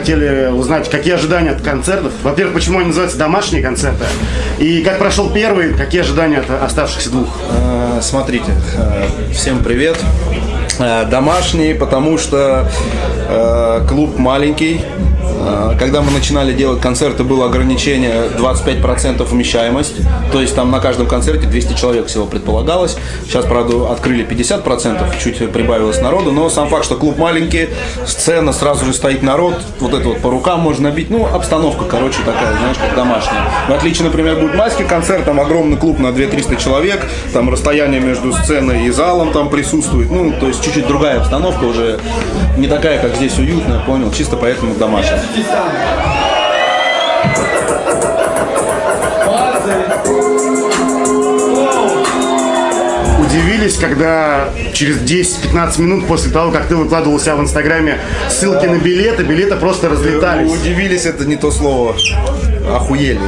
хотели узнать, какие ожидания от концертов. Во-первых, почему они называются домашние концерты. И как прошел первый, какие ожидания от оставшихся двух. Э, Смотрите, э, всем привет. Э, Домашний, потому что клуб маленький. Э, Когда мы начинали делать концерты, было ограничение 25% вмещаемость. То есть там на каждом концерте 200 человек всего предполагалось. Сейчас, правда, открыли 50%, чуть прибавилось народу. Но сам факт, что клуб маленький, сцена, сразу же стоит народ. Вот это вот по рукам можно бить. Ну, обстановка, короче, такая, знаешь, как домашняя. В отличие, например, будет майский концерт, там огромный клуб на 200-300 человек. Там расстояние между сценой и залом там присутствует. Ну, то есть чуть-чуть другая обстановка уже. Не такая, как здесь уютная, понял? Чисто поэтому домашняя. Удивились, когда через 10-15 минут после того, как ты выкладывал у себя в Инстаграме ссылки на билеты, билеты просто разлетались. Удивились, это не то слово. Охуели.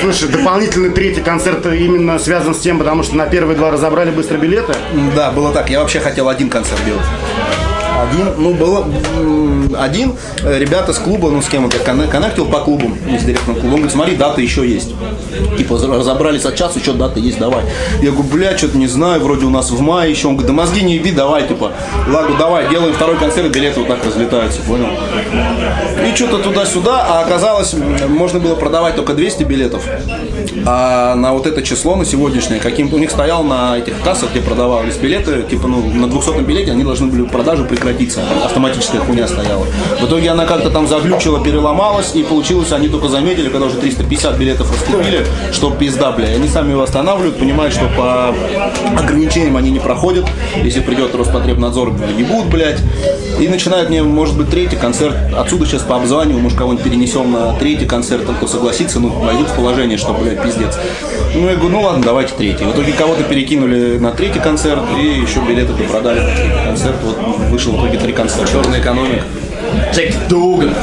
Слушай, дополнительный третий концерт именно связан с тем, потому что на первые два разобрали быстро билеты. Да, было так. Я вообще хотел один концерт делать. Один, ну, было один, э, ребята с клуба, ну, с кем я конне- коннектил по клубам, не с директором клуба, он говорит, смотри, дата еще есть. Типа, разобрались от часа, еще дата есть, давай. Я говорю, бля, что-то не знаю, вроде у нас в мае еще. Он говорит, да мозги не еби, давай, типа. Ладно, давай, делаем второй концерт, билеты вот так разлетаются, понял? И что-то туда-сюда, а оказалось, можно было продавать только 200 билетов. А на вот это число, на сегодняшнее, каким у них стоял на этих кассах, где продавались билеты, типа, ну, на 200 билете они должны были продажу прекратиться. Автоматическая хуйня стояла. В итоге она как-то там заглючила, переломалась, и получилось, они только заметили, когда уже 350 билетов раскупили, что пизда, бля. Они сами его останавливают, понимают, что по ограничениям они не проходят. Если придет Роспотребнадзор, ебут, блядь. И начинают мне, может быть, третий концерт. Отсюда сейчас по обзваниваю, может, кого-нибудь перенесем на третий концерт, кто согласится, ну, войдут в положение, что, блядь, пиздец. Ну, я говорю, ну ладно, давайте третий. В итоге кого-то перекинули на третий концерт, и еще билеты продали концерт. Вот вышел в итоге три концерта. Черная экономика. Джек Дуган.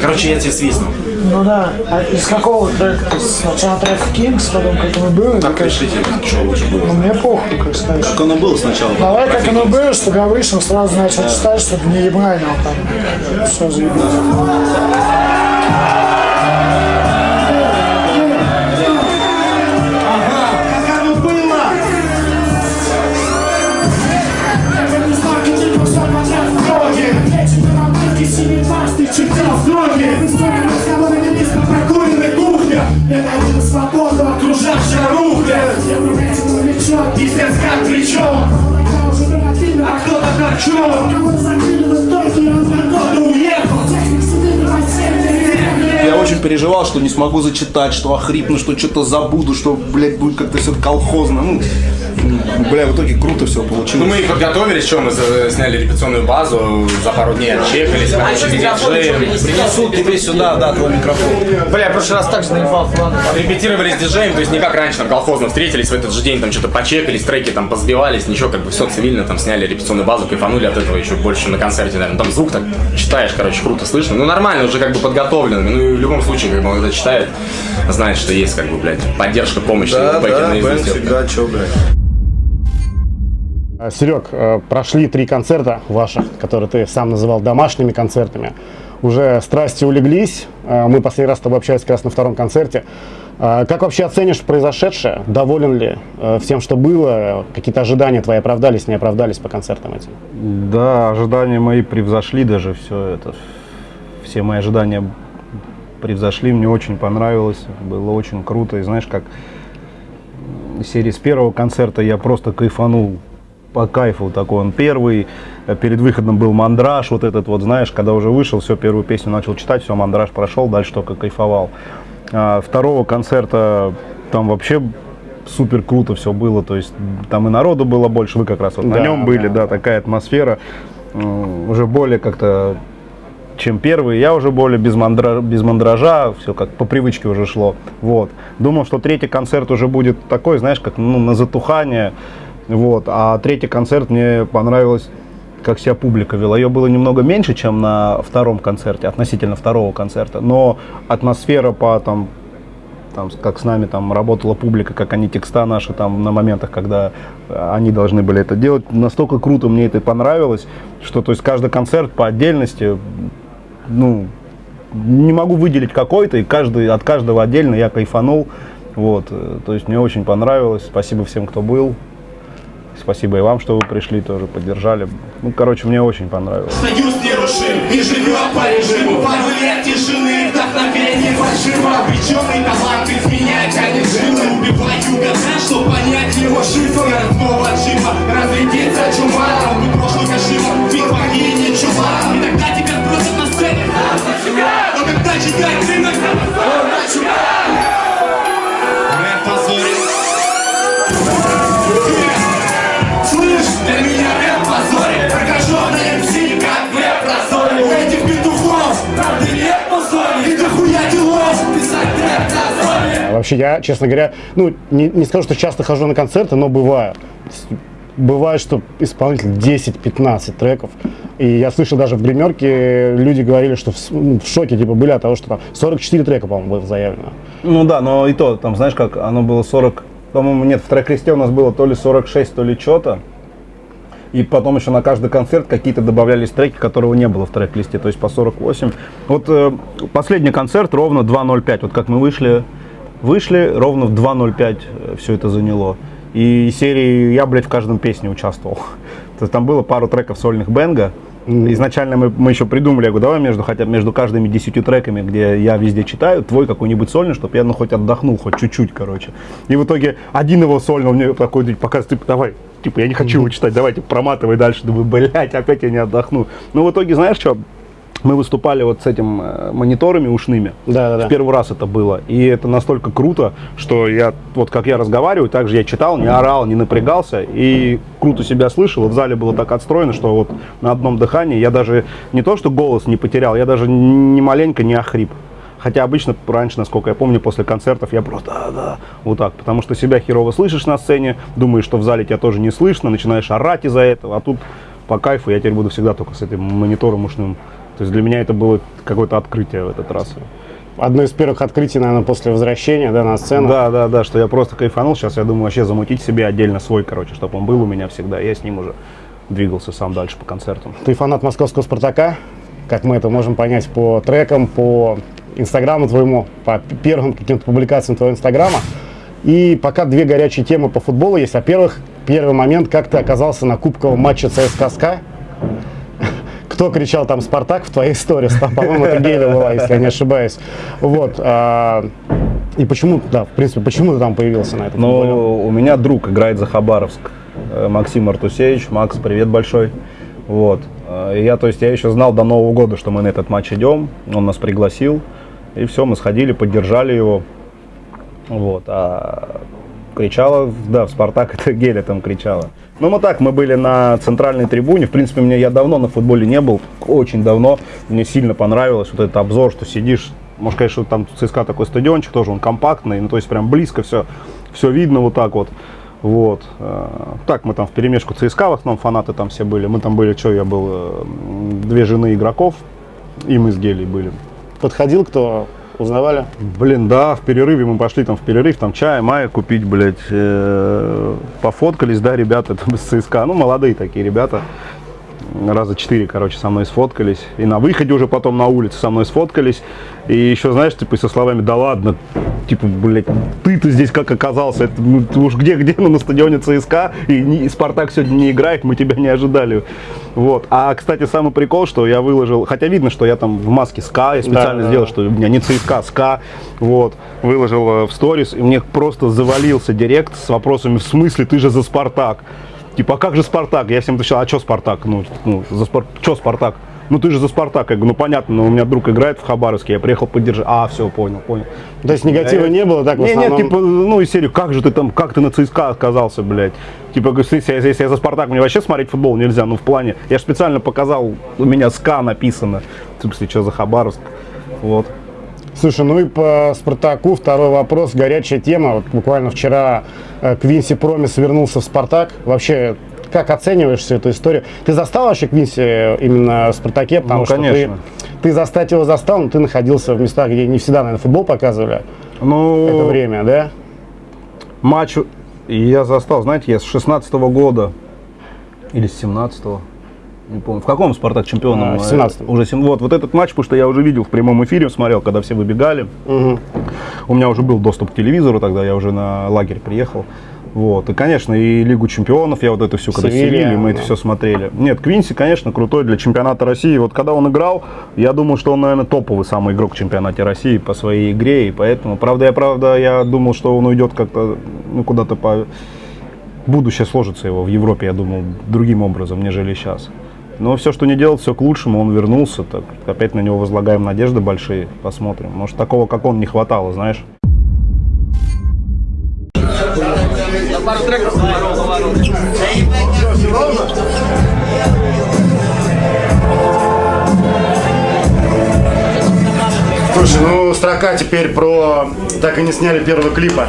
Короче, я тебе свистну. Ну да. А из какого трека? Сначала трек Кингс, потом как оно было? Как решите, что лучше было? Ну мне похуй, как сказать. Как оно было сначала? Давай как оно было, чтобы я вышел, сразу начал читать, чтобы не ебанил там. Все заебись. Я очень переживал, что не смогу зачитать, что охрипну, что что-то забуду, что, блядь, будет как-то все колхозно. Ну, бля, в итоге круто все Ну, получилось. мы подготовились, что мы сняли репетиционную базу, за пару дней отчекались, короче, с. Принесут тебе сюда, да, твой микрофон. Бля, я в прошлый раз так же наебал, ладно. Репетировали с диджеем, то есть не как раньше на колхозно встретились в этот же день, там что-то почекались, треки там позбивались, ничего, как бы все цивильно, там сняли репетиционную базу, кайфанули от этого еще больше на концерте, наверное. Там звук так читаешь, короче, круто слышно. Ну, нормально, уже как бы подготовленными. Ну, и в любом случае, как бы он это читает, знает, что есть, как бы, блядь, поддержка, помощь. Да, да, всегда, чё, блядь. Серег, э, прошли три концерта ваших, которые ты сам называл домашними концертами. Уже страсти улеглись. Э, Мы последний раз с тобой общались как раз на втором концерте. Э, Как вообще оценишь произошедшее? Доволен ли э, всем, что было? Какие-то ожидания твои оправдались, не оправдались по концертам этим? Да, ожидания мои превзошли даже все это. Все мои ожидания превзошли, мне очень понравилось, было очень круто. И знаешь, как серии с первого концерта я просто кайфанул по кайфу такой он первый. Э, Перед выходом был мандраж, вот этот вот, знаешь, когда уже вышел, все, первую песню начал читать, все, мандраж прошел, дальше только кайфовал. А второго концерта там вообще супер круто все было, то есть там и народу было больше, вы как раз вот на Да, нем были, да. да, такая атмосфера, м, уже более как-то чем первый. Я уже более без, мандра- без мандража, все как по привычке уже шло. Вот. Думал, что третий концерт уже будет такой, знаешь, как ну, на затухание. Вот. А третий концерт мне понравилось, как себя публика вела. Ее было немного меньше, чем на втором концерте, относительно второго концерта. Но атмосфера по там, там, как с нами там работала публика, как они текста наши там на моментах, когда э, они должны были это делать. Настолько круто мне это понравилось, что то есть каждый концерт по отдельности, ну, не могу выделить какой-то, и каждый, от каждого отдельно я кайфанул. Вот, э, то есть мне очень понравилось. Спасибо всем, кто был. Спасибо и вам, что вы пришли, тоже поддержали. Ну, короче, мне очень понравилось. Союз нерушим и живет по режиму. Пару лет тишины, вдохновение фальшиво. Обреченный талант изменять, а не жилы Убивать. Угадать, чтоб понять его шифр Снова джима, разрядится чума Там бы прошлый Кашима, ведь богини чума И тогда тебя сбросят на сцене Но когда читать рынок, он чума Вообще, я, честно говоря, ну, не, не скажу, что часто хожу на концерты, но бываю. Бывает, что исполнитель 10-15 треков. И я слышал даже в гримерке, люди говорили, что в, ну, в шоке типа были от того, что там 44 трека, по-моему, было заявлено. Ну да, но и то, там, знаешь, как оно было 40, по-моему, нет, в трек-листе у нас было то ли 46, то ли что-то. И потом еще на каждый концерт какие-то добавлялись треки, которого не было в трек-листе, то есть по 48. Вот э, последний концерт ровно 2.05. Вот как мы вышли, вышли, ровно в 2.05 все это заняло. И серии я, блядь, в каждом песне участвовал. То есть там было пару треков сольных Бенга. Изначально мы, мы еще придумали, я говорю, давай между, хотя между каждыми десятью треками, где я везде читаю, твой какой-нибудь сольный, чтобы я ну, хоть отдохнул, хоть чуть-чуть, короче. И в итоге один его сольный мне такой типа, показывает, типа, давай, типа, я не хочу его читать, давайте проматывай дальше. Думаю, блядь, опять я не отдохну. Ну, в итоге, знаешь что, мы выступали вот с этим э, мониторами ушными. Да-да-да. В первый раз это было. И это настолько круто, что я, вот как я разговариваю, так же я читал, не орал, не напрягался. И круто себя слышал. И в зале было так отстроено, что вот на одном дыхании я даже не то, что голос не потерял, я даже ни маленько не охрип. Хотя обычно раньше, насколько я помню, после концертов я просто да, да, вот так, потому что себя херово слышишь на сцене, думаешь, что в зале тебя тоже не слышно, начинаешь орать из-за этого, а тут по кайфу я теперь буду всегда только с этим монитором ушным. То есть для меня это было какое-то открытие в этот раз. Одно из первых открытий, наверное, после возвращения да, на сцену. Да, да, да, что я просто кайфанул. Сейчас я думаю вообще замутить себе отдельно свой, короче, чтобы он был у меня всегда. Я с ним уже двигался сам дальше по концертам. Ты фанат московского «Спартака», как мы это можем понять по трекам, по инстаграму твоему, по первым каким-то публикациям твоего инстаграма. И пока две горячие темы по футболу есть. Во-первых, первый момент, как ты оказался на кубковом матче ЦСКА СКА. Кто кричал там «Спартак» в твоей истории? Там, По-моему, это Гейля была, если я не ошибаюсь. Вот. а, И почему, да, в принципе, почему ты там появился на этом? Но у меня друг играет за Хабаровск, э, Максим Артусевич. Макс, привет большой. Вот. Э, Я, то есть, я еще знал до Нового года, что мы на этот матч идем. Он нас пригласил. И все, мы сходили, поддержали его. Вот. А кричала, да, в Спартак это Геля там кричала. Ну, мы так, мы были на центральной трибуне. В принципе, мне я давно на футболе не был, очень давно. Мне сильно понравилось вот этот обзор, что сидишь. Может, конечно, там ЦСКА такой стадиончик тоже, он компактный, ну, то есть прям близко все, все видно вот так вот. Вот. Э, Так, мы там в перемешку ЦСКА, в основном фанаты там все были. Мы там были, что, я был, э, две жены игроков, и мы с Гелей были. Подходил кто? Узнавали? Блин, да, в перерыве мы пошли там в перерыв, там чай, мая купить, блядь, э, пофоткались, да, ребята там из ЦСКА, ну, молодые такие ребята, раза четыре, короче, со мной сфоткались, и на выходе уже потом на улице со мной сфоткались, и еще, знаешь, типа, со словами, да ладно, типа, блядь, ты-то здесь как оказался, это, ну, уж где-где, ну, на стадионе ЦСКА, и, не- и Спартак сегодня не играет, мы тебя не ожидали, вот. А, кстати, самый прикол, что я выложил, хотя видно, что я там в маске СКА, я специально да, сделал, да. что у меня не ЦСКА, а СКА, вот, выложил э, в сторис, и мне просто завалился директ с вопросами, в смысле, ты же за Спартак? Типа, а как же Спартак? Я всем отвечал, а что Спартак? Ну, ну за Спар... что Спартак? Ну ты же за Спартак. Я говорю, ну понятно, но у меня друг играет в Хабаровске, я приехал поддержать. А, все, понял, понял. То есть негатива не было, так в основном? нет, типа, ну, из серии, как же ты там, как ты на ЦСКА оказался, блядь? Типа, если, я- если я за Спартак, мне вообще смотреть футбол нельзя, ну, в плане, я же специально показал, у меня СКА написано, в смысле, что за Хабаровск, вот. Слушай, ну и по Спартаку второй вопрос, горячая тема. Вот буквально вчера э, Квинси Промис вернулся в Спартак. Вообще, как оцениваешь всю эту историю? Ты застал вообще Квинси именно в Спартаке? Потому Ну, что конечно. Ты, ты застать его застал, но ты находился в местах, где не всегда, наверное, футбол показывали Ну, это время, да? матч я застал, знаете, я с 16 года или с 17 не помню. В каком Спартак чемпионом? А, в 17-м. Уже сем- вот, вот этот матч, потому что я уже видел в прямом эфире, смотрел, когда все выбегали. У меня уже был доступ к телевизору, тогда я уже на лагерь приехал. Вот. И, конечно, и Лигу чемпионов, я вот это все, когда Севилья, Севилья, мы это да. все смотрели. Нет, Квинси, конечно, крутой для чемпионата России. Вот когда он играл, я думал, что он, наверное, топовый самый игрок в чемпионате России по своей игре. И поэтому, правда, я, правда, я думал, что он уйдет как-то, ну, куда-то по... Будущее сложится его в Европе, я думал, другим образом, нежели сейчас. Но все, что не делал, все к лучшему, он вернулся. Так, опять на него возлагаем надежды большие, посмотрим. Может, такого, как он, не хватало, знаешь. Слушай, ну строка теперь про... Так и не сняли первого клипа.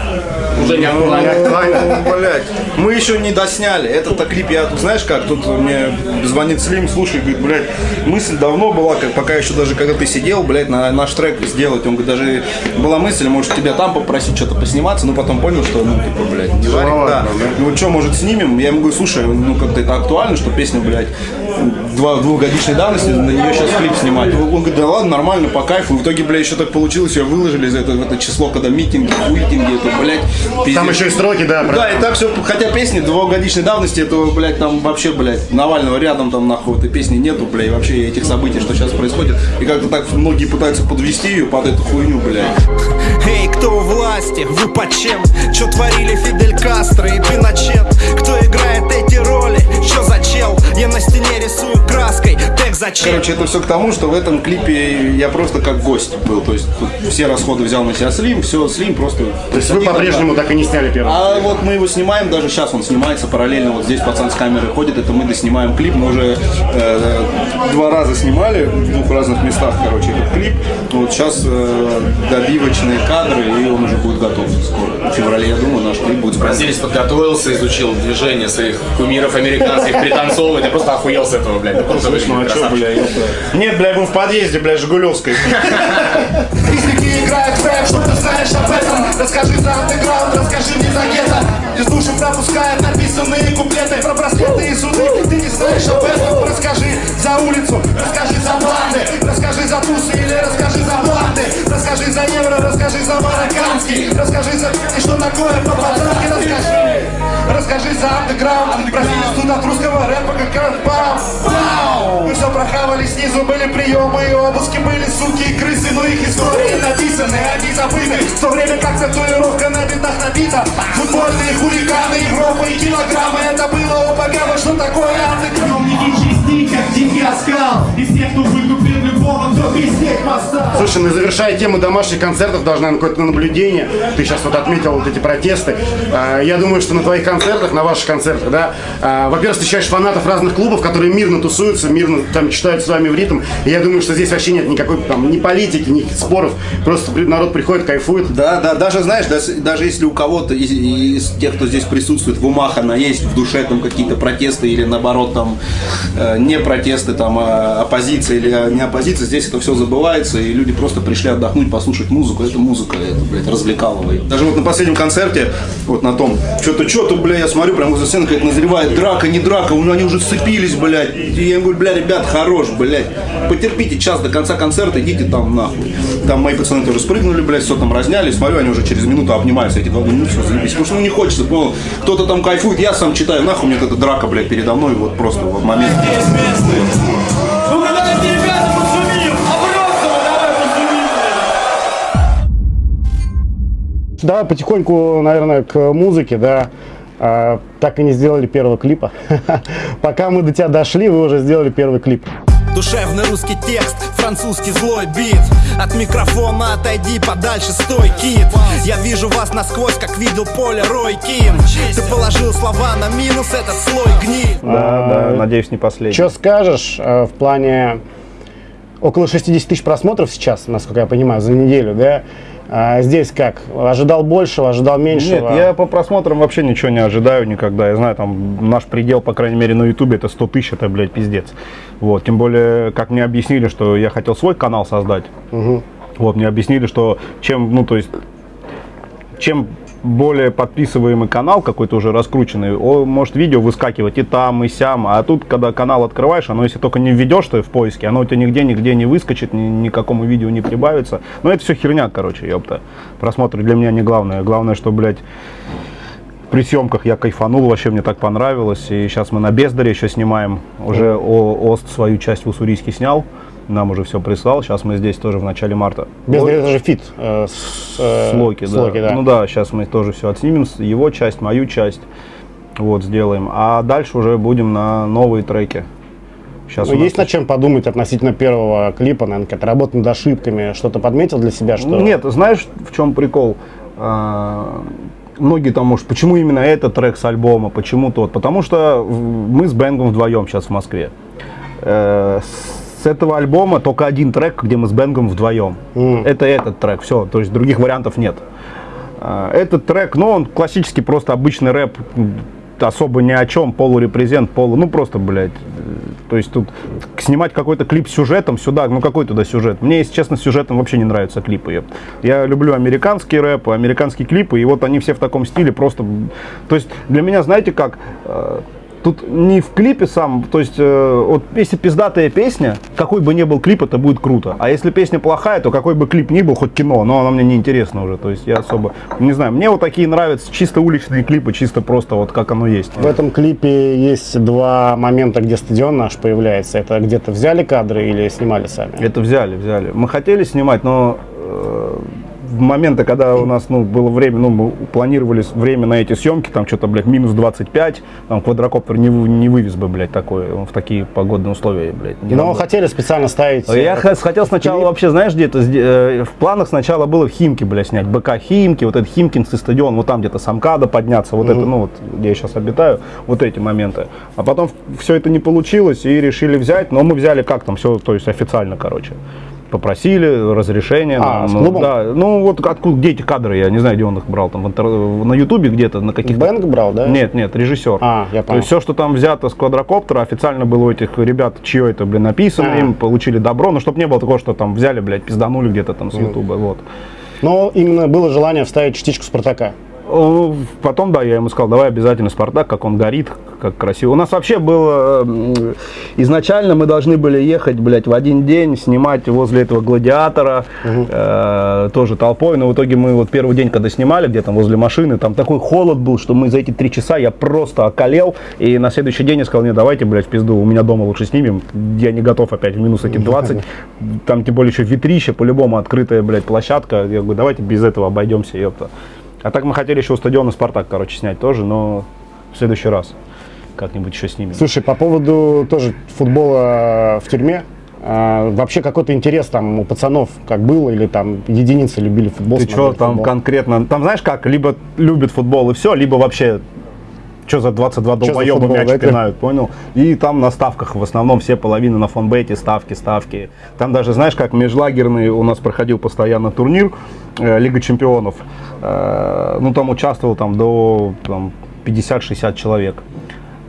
Уже не актуально. Ну, блядь, мы еще не досняли. Этот-то клип я знаешь как, тут мне звонит Слим, слушай, говорит, блядь, мысль давно была, как пока еще даже когда ты сидел, блядь, на наш трек сделать. Он говорит, даже была мысль, может тебя там попросить что-то посниматься, но потом понял, что, ну, типа, блядь, не варик, да. Ну что, может, снимем? Я ему говорю, слушай, ну как-то это актуально, что песня, блядь, два, двухгодичной давности, на нее сейчас клип снимать. Он говорит, да ладно, нормально, по кайфу. И в итоге, блядь, еще так получилось, ее выложили за это, в это число, когда митинги, хуитинги, это, блядь. Там еще и строки, да, Да, и так все, хотя песни двухгодичной давности, этого, блядь, там вообще, блядь, Навального рядом там нахуй этой песни нету, блядь, и вообще этих событий, что сейчас происходит. И как-то так многие пытаются подвести ее под эту хуйню, блядь. Эй, кто у власти? Вы под чем? Чё творили Фидель Кастро и Пиночет? Кто играет эти роли? Чё за чел? Я на стене рисую краской Тег зачем? Короче, это все к тому, что в этом клипе я просто как гость был. То есть тут все расходы взял на себя Слим, все, Слим просто... То есть вы по-прежнему так и не сняли первый А вот мы его снимаем, даже сейчас он снимается параллельно. Вот здесь пацан с камерой ходит, это мы доснимаем клип. Мы уже э, два раза снимали в двух разных местах, короче, этот клип. Вот сейчас э, добивочные кадры, и он уже будет готов скоро. В феврале, я думаю, наш клип будет. Бразилец подготовился, изучил движения своих кумиров американских, пританцовывает. Я просто охуел с этого, блядь. Ну, круто выглядит, красавчик. Нет, бля, я был в подъезде, бля, Жигулевской. Физики играют в рэп, что ты знаешь об этом Расскажи за андеграунд, расскажи мне за гетто Из души пропускают написанные куплеты Про браслеты и суды, ты не знаешь об этом Расскажи за улицу, расскажи за банды Расскажи за тусы или расскажи за банды Расскажи за евро, расскажи за марокканский Расскажи за что такое по-пацански Расскажи, расскажи за андеграунд. Бразилец тут от русского рэпа как Вау! Мы все прохавали снизу, были приемы и обыски Были суки и крысы, но их истории написаны, они забыты. В то время как татуировка на битах набита Футбольные хулиганы, Европа и килограммы. Это было у богава, что такое андеграунд. Не чисти, как дикий оскал. Из тех, кто выкупил любого, кто пиздеть моста Слушай, ну завершая тему домашних концертов, должна какое-то наблюдение. Ты сейчас вот отметил вот эти протесты. А, Я думаю, что на твоих концертах, на ваших концертах, да, а, во-первых, встречаешь фанатов разных клубов, которые мирно тусуются, мирно там читают с вами в ритм. И я думаю, что здесь вообще нет никакой там ни политики, ни споров. Просто народ приходит, кайфует. Да, да, даже знаешь, даже, даже если у кого-то из, из тех, кто здесь присутствует, в умах она есть, в душе там какие-то протесты или наоборот там э, не протесты, там а оппозиция или а, не оппозиция, здесь это все забывается, и люди просто пришли отдохнуть, послушать музыку. Это музыка, это, блядь, развлекалово. Даже вот на последнем концерте, вот на том, что-то, что-то, бля, я смотрю, прям возле сцены как назревает драка, не драка, уже они уже сцепились, блядь. И я им говорю, бля, ребят, хорош, блядь. Потерпите час до конца концерта, идите там нахуй. Там мои пацаны тоже спрыгнули, блядь, все там разняли, смотрю, они уже через минуту обнимаются, эти два, ну все, заебись. Потому что ну не хочется, понял, кто-то там кайфует, я сам читаю, нахуй мне вот эта драка, блядь, передо мной, вот просто в момент. Ну! Давай потихоньку, наверное, к музыке, да. А, так и не сделали первого клипа. Пока мы до тебя дошли, вы уже сделали первый клип. Душевный русский текст, французский злой бит От микрофона отойди подальше, стой, кит Я вижу вас насквозь, как видел поле Рой Кин Ты положил слова на минус, этот слой гниль Да, да, надеюсь, не последний. Что скажешь э, в плане около 60 тысяч просмотров сейчас, насколько я понимаю, за неделю, да? А здесь как? Ожидал большего, ожидал меньшего? Нет, я по просмотрам вообще ничего не ожидаю никогда. Я знаю, там наш предел, по крайней мере, на Ютубе это 100 тысяч, это, блядь, пиздец. Вот, тем более, как мне объяснили, что я хотел свой канал создать. Вот, мне объяснили, что чем, ну, то есть, чем более подписываемый канал, какой-то уже раскрученный, он может видео выскакивать и там, и сям. А тут, когда канал открываешь, оно, если только не введешь ты в поиске, оно у тебя нигде, нигде не выскочит, ни, никакому видео не прибавится. Но это все херня, короче, ёпта. Просмотры для меня не главное. Главное, что, блядь, при съемках я кайфанул, вообще мне так понравилось. И сейчас мы на Бездаре еще снимаем. Уже Ост свою часть в Уссурийске снял. Нам уже все прислал. Сейчас мы здесь тоже в начале марта. Без это же фит. э, с, э, с Локи, с да. Локи, да. Ну да, сейчас мы тоже все отснимем, его часть, мою часть, вот, сделаем. А дальше уже будем на новые треки. Сейчас Ну, есть над чем подумать относительно первого клипа, наверное, какая-то работа над ошибками, что-то подметил для себя, что... Нет, знаешь, в чем прикол? А, Многие там, может, почему именно этот трек с альбома, почему тот? Потому что мы с Бенгом вдвоем сейчас в Москве. Э, С этого альбома только один трек, где мы с Бенгом вдвоем. Это этот трек, все, то есть других вариантов нет. А, Этот трек, ну, он классический, просто обычный рэп, особо ни о чем, полурепрезент, полу, ну, просто, блядь, э, то есть тут снимать какой-то клип с сюжетом сюда, ну, какой туда сюжет? Мне, если честно, с сюжетом вообще не нравятся клипы. Я, люблю американский рэп, американские клипы, и вот они все в таком стиле, просто, то есть для меня, знаете как, э, Тут не в клипе сам, то есть, э, вот если пиздатая песня, какой бы ни был клип, это будет круто. А если песня плохая, то какой бы клип ни был, хоть кино, но оно мне не интересно уже. То есть я особо, не знаю, мне вот такие нравятся чисто уличные клипы, чисто просто вот как оно есть. В этом клипе есть два момента, где стадион наш появляется. Это где-то взяли кадры или снимали сами? Это взяли, взяли. Мы хотели снимать, но э, в моменты, когда у нас ну, было время, ну, мы планировали время на эти съемки, там что-то, блядь, минус 25, там квадрокоптер не, не вывез бы, блядь, такой, он в такие погодные условия, блядь. не Но надо. хотели специально ставить... Я э, х- хотел сначала клип. вообще, знаешь, где-то э, в планах сначала было в Химки, бля, снять. БК Химки, вот этот Химкинский стадион, вот там где-то с Амкада подняться, вот это, ну вот, где я сейчас обитаю, вот эти моменты. А потом все это не получилось и решили взять, но мы взяли как там, все, то есть официально, короче. Попросили разрешение. А, с ну, клубом? Да, ну вот откуда, где эти кадры, я не знаю, где он их брал, там интер- на ютубе где-то, на каких-то... Бэнк брал, да? Нет, нет, режиссер. А, я То понял. есть все, что там взято с квадрокоптера, официально было у этих ребят, чье это, блин, написано, А. им получили добро, но чтобы не было такого, что там взяли, блядь, пизданули где-то там с ютуба, вот. Но именно было желание вставить частичку Спартака. Потом, да, я ему сказал, давай обязательно Спартак, как он горит, как красиво. У нас вообще было, изначально мы должны были ехать, блядь, в один день, снимать возле этого гладиатора, э, тоже толпой, но в итоге мы вот первый день, когда снимали, где там возле машины, там такой холод был, что мы за эти три часа, я просто околел, и на следующий день я сказал, не, давайте, блядь, в пизду, у меня дома лучше снимем, я не готов опять в минус эти 20, там тем более еще ветрище, по-любому открытая, блядь, площадка, я говорю, давайте без этого обойдемся, ёпта. А так мы хотели еще у стадиона Спартак, короче, снять тоже, но в следующий раз как-нибудь еще снимем. Слушай, по поводу тоже футбола в тюрьме, а, вообще какой-то интерес там у пацанов как было, или там единицы любили футбол? Ты что там футбол? конкретно? Там знаешь как, либо любят футбол и все, либо вообще что за 22 Чё за долбоеба мяч это? пинают, понял? И там на ставках в основном все половины на фонбете, ставки, ставки. Там даже, знаешь, как межлагерный у нас проходил постоянно турнир э, Лига Чемпионов. Э, ну, там участвовал там до там, 50-60 человек.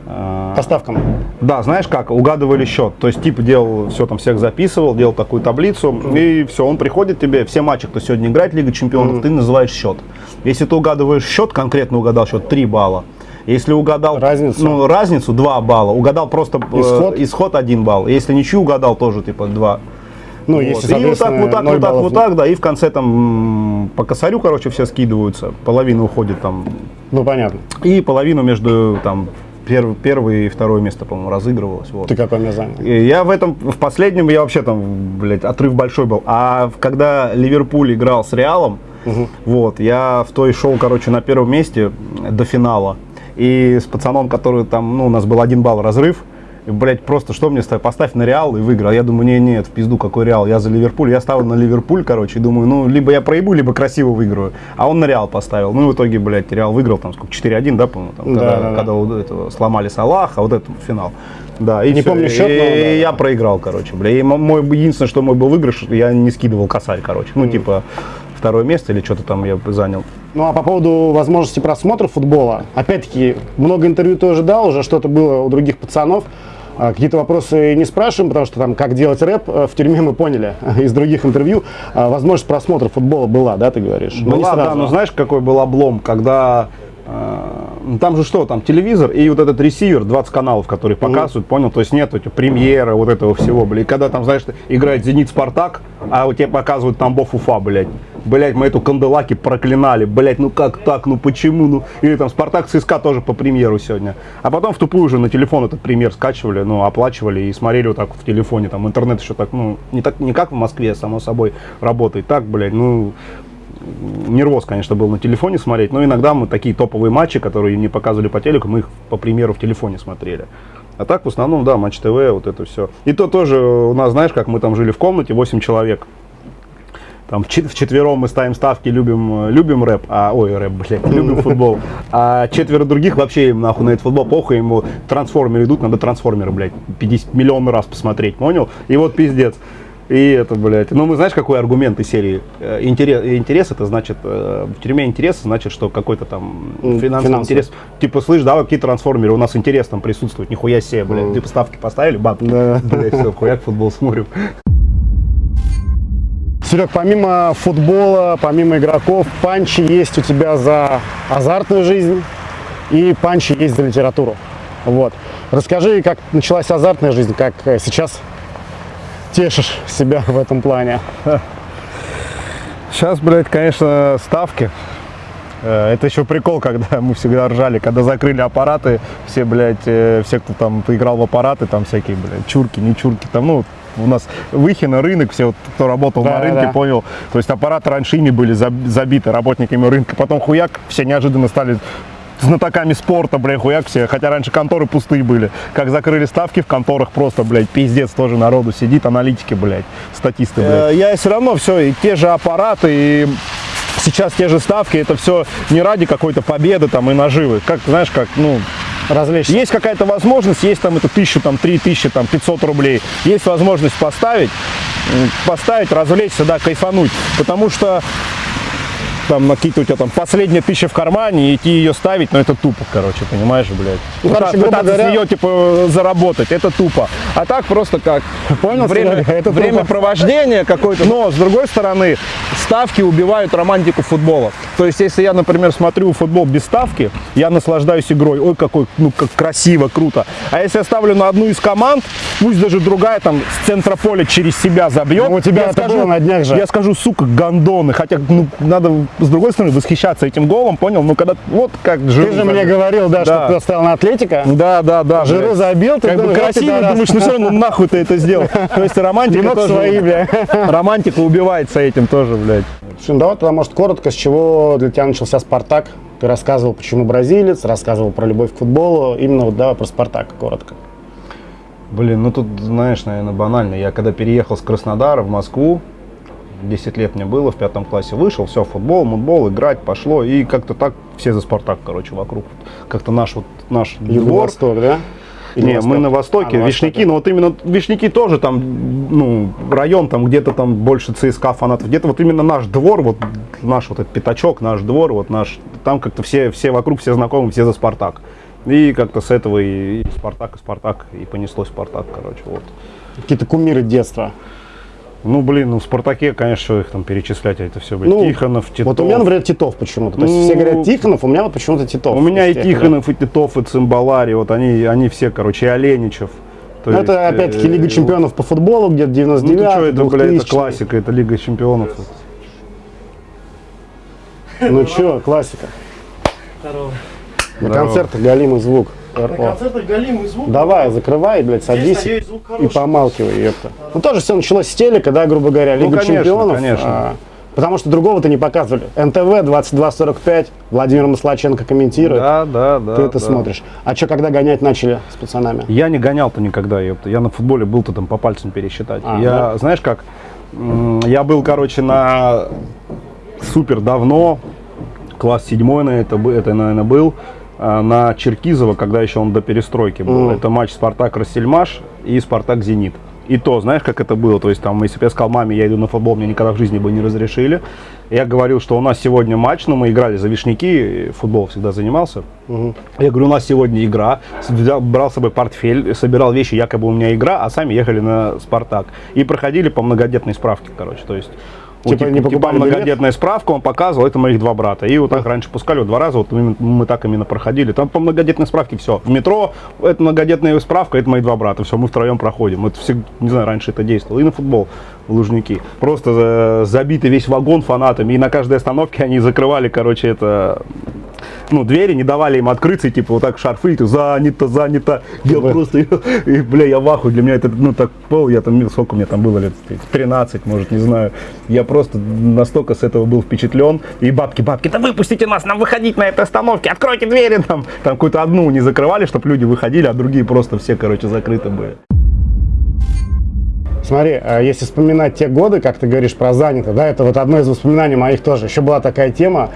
Э, По ставкам. да, знаешь как, угадывали счет. То есть тип делал, все там всех записывал, делал такую таблицу, и все, он приходит тебе, все матчи, кто сегодня играет Лига Чемпионов, ты называешь счет. Если ты угадываешь счет, конкретно угадал счет, 3 балла. Если угадал Разницу? ну, разницу 2 балла, угадал просто э, Исход? исход 1 балл. Если ничью угадал, тоже типа 2. Ну, Вот. если, и вот так, вот так, вот так, вот так, да, и в конце там по косарю, короче, все скидываются, половина уходит там Ну, понятно. и половину между там перв- первое и второе место, по-моему, разыгрывалось. Вот. Ты какой мне занял? Я в этом, в последнем, я вообще там, блядь, отрыв большой был. А когда Ливерпуль играл с Реалом, вот, я в той шел, короче, на первом месте до финала. И с пацаном, который там, ну, у нас был один балл разрыв, И, блядь, просто что мне ставить? Поставь на Реал и выиграл. Я думаю, не, нет, в пизду какой Реал, я за Ливерпуль. Я ставил на Ливерпуль, короче, и думаю, ну, либо я проебу, либо красиво выиграю. А он на Реал поставил. Ну, и в итоге, блядь, Реал выиграл, там, сколько, 4-1, да, по-моему, там, Да, когда, да, да. когда вот этого сломали Салаха, вот это финал. Да, и Не всё. помню счет, и, но да, и я проиграл, короче, бля. И мо- мой, единственное, что мой был выигрыш, я не скидывал косарь, короче. Ну, типа, второе место или что-то там я занял. Ну а по поводу возможности просмотра футбола, опять-таки, много интервью тоже дал, уже что-то было у других пацанов. А, Какие-то вопросы не спрашиваем, потому что там, как делать рэп, э, в тюрьме мы поняли из других интервью. А, Возможность просмотра футбола была, да, ты говоришь? Не Была, да, сразу. но знаешь, какой был облом, когда э, ну, там же что, там телевизор и вот этот ресивер, 20 каналов, которые показывают, понял, то есть нет эти премьеры, вот этого всего, блядь. И когда там, знаешь, играет Зенит Спартак, а вот тебе показывают Тамбов Уфа, блядь. Блять, мы эту Канделаки проклинали, блять, ну как так, ну почему, ну, или там Спартак ЦСКА тоже по премьеру сегодня. А потом в тупую уже на телефон этот премьер скачивали, ну, оплачивали и смотрели вот так в телефоне, там интернет еще так, ну, не так, не как в Москве, само собой, работает, так, блядь, ну, нервоз, конечно, был на телефоне смотреть, но иногда мы такие топовые матчи, которые не показывали по телеку, мы их, по примеру, в телефоне смотрели. А так, в основном, да, Матч ТВ, вот это все. И то тоже у нас, знаешь, как мы там жили в комнате, 8 человек. Там в чет- вчетвером мы ставим ставки, любим, любим рэп, а, ой, рэп, блядь, любим футбол. А четверо других вообще им нахуй на этот футбол похуй, ему трансформеры идут, надо трансформеры, блядь, 50 миллионов раз посмотреть, понял? И вот пиздец. И это, блядь. Ну, мы знаешь, какой аргумент из серии? Э, Интерес, интерес это значит, э, в тюрьме интерес значит, что какой-то там финансовый финансовый. интерес. Типа, слышь, давай какие трансформеры, у нас интерес там присутствует, нихуя себе, блядь. Типа, ставки поставили, бабки. Да. Блядь, все, хуяк футбол смотрим. Серег, помимо футбола, помимо игроков, панчи есть у тебя за азартную жизнь и панчи есть за литературу. Вот. Расскажи, как началась азартная жизнь, как э, сейчас тешишь себя в этом плане. Сейчас, блядь, конечно, ставки. Э, Это еще прикол, когда мы всегда ржали, когда закрыли аппараты, все, блядь, э, все, кто там играл в аппараты, там всякие, блядь, чурки, не чурки, там, ну, у нас Выхина, рынок, все, вот, кто работал Да, на рынке, да. понял. То есть аппараты раньше ими были заб- забиты работниками рынка, потом хуяк, все неожиданно стали знатоками спорта, блядь, хуяк все, хотя раньше конторы пустые были. Как закрыли ставки в конторах, просто, блядь, пиздец тоже народу сидит, аналитики, блядь, статисты, блядь. Э, Я все равно все, и те же аппараты, и сейчас те же ставки, это все не ради какой-то победы там и наживы. Как, знаешь, как, ну, Развлечься. есть какая-то возможность, есть там это тысячу, там три тысячи, там 500 рублей, есть возможность поставить, поставить, развлечься, да, кайфануть, потому что там какие-то у тебя там последняя тысяча в кармане, и идти ее ставить, ну это тупо, короче, понимаешь, блядь. Ну, короче, пытаться говоря- с нее, типа, заработать, это тупо. А так просто как Понял, время, это время провождения какое-то. Но, с другой стороны, ставки убивают романтику футбола. То есть, если я, например, смотрю футбол без ставки, я наслаждаюсь игрой. Ой, какой, ну, как красиво, круто. А если я ставлю на одну из команд, пусть даже другая там с центра поля через себя забьет. Ну, у тебя я это было на днях же. Я скажу, сука, гондоны. Хотя, ну, надо, с другой стороны, восхищаться этим голом, понял? Ну, когда, вот как Жиру Ты же мне говорил, да, что Да. ты оставил на Атлетика. Да, да, да. Жиру блядь. забил, ты Как бы думаешь, красиво, думаешь, ну все равно нахуй ты это сделал. То есть романтика тоже... свои, бля. Романтика убивается этим тоже, блядь. Слушай, ну давай тогда, может, коротко, с чего для тебя начался «Спартак»? Ты рассказывал, почему бразилец, рассказывал про любовь к футболу. Именно вот давай про «Спартак» коротко. Блин, ну тут, знаешь, наверное, банально. Я когда переехал с Краснодара в Москву, 10 лет мне было, в пятом классе вышел, все, футбол, мутбол, играть пошло. И как-то так все за «Спартак», короче, вокруг. Как-то наш вот, наш двор. Юго-Восток, да? Или Не, мы Восток? на востоке, А, на Вишняки, востоке. но вот именно Вишняки тоже там, ну, район там где-то там больше ЦСКА фанатов, где-то вот именно наш двор, вот наш вот этот пятачок, наш двор, вот наш, там как-то все, все вокруг, все знакомы, все за Спартак. И как-то с этого и, и Спартак, и Спартак, и понеслось Спартак, короче, вот. Какие-то кумиры детства. Ну, блин, ну в Спартаке, конечно, их там перечислять, а это все, блин, Ну, Тихонов, Титов. Вот у меня, например, Титов почему-то. То есть все Ну, говорят Тихонов, у меня вот почему-то Титов. У меня и тех, да. Тихонов, и Титов, и Цимбалари, вот они, они все, короче, и Оленичев. То Ну, есть, это опять-таки э, Лига чемпионов по футболу, где-то Ну 99 ты что, это, блядь, это 2000. классика, это Лига чемпионов. Ну что, классика. На Здорово. концертах галимый звук. РО. концертах галимый звук. Давай, закрывай, блядь, садись надеюсь, и помалкивай, ёпта. Ну тоже все началось с телека, да, грубо говоря, Ну, Лига конечно, чемпионов. конечно. а, Потому что другого-то не показывали. НТВ 22.45, Владимир Маслаченко комментирует. Да, да, да. Ты это да. смотришь. А что, когда гонять начали с пацанами? Я не гонял-то никогда, ёпта. Я на футболе был-то там по пальцам пересчитать. А, я, да? знаешь как, я был, короче, на супер давно, класс седьмой на это, это, наверное, был, на Черкизово, когда еще он до перестройки был. Мгм. Это матч Спартак-Рассельмаш и Спартак-Зенит. И то, знаешь, как это было? То есть, там, если бы я сказал маме, я иду на футбол, мне никогда в жизни бы не разрешили. Я говорил, что у нас сегодня матч, но мы играли за Вишняки, футбол всегда занимался. Я говорю, у нас сегодня игра. Взял- брал с собой портфель, собирал вещи, якобы у меня игра, а сами ехали на Спартак. И проходили по многодетной справке, короче. То есть Типа не покупали билет? многодетная справка, он показывал, это моих два брата. И вот так раньше пускали, вот два раза, вот мы так именно проходили. Там по многодетной справке все. В метро это многодетная справка, это мои два брата. Все, мы втроем проходим. Это всегда, не знаю, раньше это действовало. И на футбол Лужники. Просто э, забитый весь вагон фанатами. И на каждой остановке они закрывали, короче, это ну, двери, не давали им открыться, и типа вот так шарфы, и ты занято, занято. Я просто, и, бля, я в ахуе, для меня это, ну, так пол, я там, сколько мне там было лет, 13, может, не знаю. Я просто настолько с этого был впечатлен. И бабки, бабки, да выпустите нас, нам выходить на этой остановке, откройте двери там. Там какую-то одну не закрывали, чтобы люди выходили, а другие просто все, короче, закрыты были. Смотри, а если вспоминать те годы, как ты говоришь про занято, да, это вот одно из воспоминаний моих тоже. Еще была такая тема,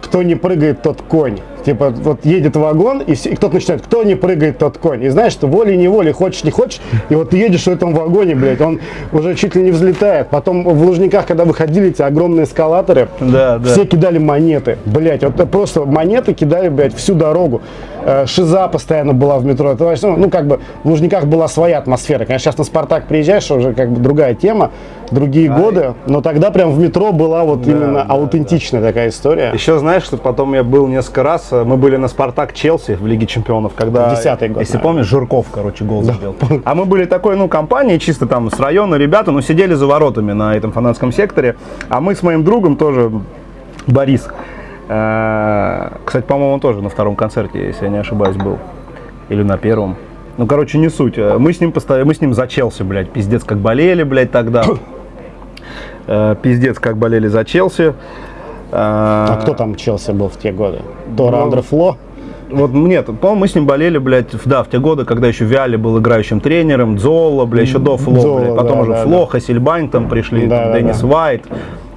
кто не прыгает, тот конь. Типа, вот едет вагон, и, все- и кто-то начинает, кто не прыгает, тот конь. И знаешь, что волей-неволей, хочешь, не хочешь, и вот ты едешь в этом вагоне, блядь, он уже чуть ли не взлетает. Потом в Лужниках, когда выходили эти огромные эскалаторы, Да, да. все кидали монеты, блядь, вот просто монеты кидали, блядь, всю дорогу. Э, Шиза постоянно была в метро. Это ну, ну, как бы в Лужниках была своя атмосфера. Конечно, сейчас на Спартак приезжаешь, уже как бы другая тема, другие годы, но тогда прям в метро была вот именно да, аутентичная такая история. Еще знаешь, что потом я был несколько раз, мы были на Спартак Челси в Лиге Чемпионов, когда, Десятый год, если наверное. помнишь, Жирков, короче, гол забил. А мы были такой, ну, компанией, чисто там с района ребята, ну, сидели за воротами на этом фанатском секторе, а мы с моим другом тоже, Борис, э, кстати, по-моему, он тоже на втором концерте, если я не ошибаюсь, был, или на первом. Ну, короче, не суть. Э, Мы с ним постоянно, мы с ним за Челси, блядь, пиздец, как болели, блядь, тогда. Э, Пиздец, как болели за Челси. А кто там Челси был в те годы? Тора Ну, Андре Фло? Вот нет, по-моему, мы с ним болели, блядь, в- да, в те годы, когда еще Виали был играющим тренером, Дзола, бля, еще до Фло, Дзола, блядь, потом да, уже да, Фло, Хасельбайн там пришли, Да, там да, Деннис да. Уайт,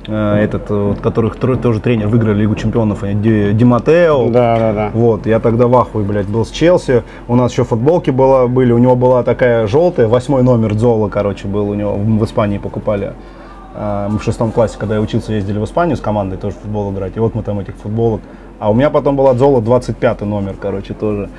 э, этот, э, вот, которых тоже тренер выиграли Лигу Чемпионов, Ди, Ди Матео. Да, да, да. Вот, я тогда в ахуе, блядь, был с Челси. У нас еще футболки была, были, у него была такая желтая, восьмой номер Дзола, короче, был у него, в Испании покупали. А, Мы в шестом классе, когда я учился, ездили в Испанию с командой тоже футбол играть. И вот мы там этих футболок. А у меня потом была Дзола 25 номер, короче, тоже.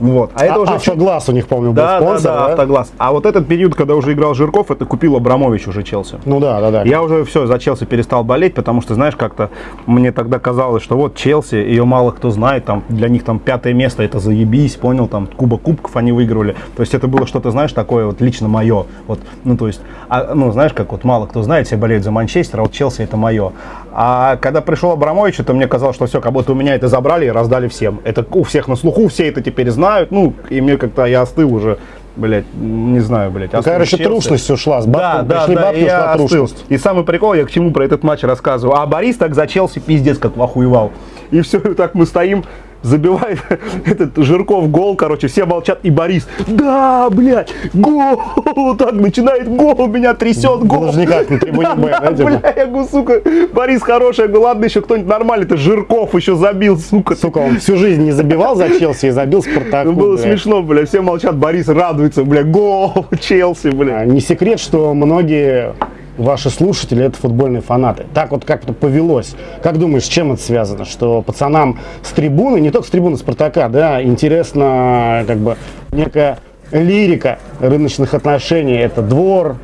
Вот. А это А, уже Автогласс глаз у них, помню, был да, спонсор, да, да, автоглаз. А вот этот период, когда уже играл Жирков, это купил Абрамович уже Челси. Ну да, да, да. Я уже все, за Челси перестал болеть, потому что, знаешь, как-то мне тогда казалось, что вот Челси, ее мало кто знает, там для них там пятое место, это заебись, понял, там Куба Кубков они выигрывали. То есть это было что-то, знаешь, такое вот лично мое. Вот, ну, то есть, а, ну, знаешь, как вот мало кто знает, все болеют за Манчестер, а вот Челси это мое. А когда пришел Абрамович, то мне казалось, что все, как будто у меня это забрали и раздали всем. Это у всех на слуху, все это теперь знают, ну, и мне как-то я остыл уже, блядь, не знаю, блядь. остыл короче, трушность ушла. С Да, бабками да, пришли да, бабки, и ушла трушность. И самый прикол, я к чему про этот матч рассказываю. А Борис так за Челси пиздец как охуевал. И все, так мы стоим, забивает этот Жирков гол, короче, все молчат, и Борис, да, блядь, гол, так начинает гол, меня трясет, гол. Даже никак на трибуне да, Б, да, да, бля, я говорю, сука, Борис хороший, я говорю, ладно, еще кто-нибудь нормальный, это Жирков еще забил, сука. Сука, он всю жизнь не забивал за Челси и забил Спартаку. Ну, было блядь. смешно, бля, все молчат, Борис радуется, бля, гол, Челси, бля. А, Не секрет, что многие ваши слушатели это футбольные фанаты. Так вот как-то повелось. Как думаешь, с чем это связано? Что пацанам с трибуны, не только с трибуны Спартака, да, интересна как бы некая лирика рыночных отношений. Это двор,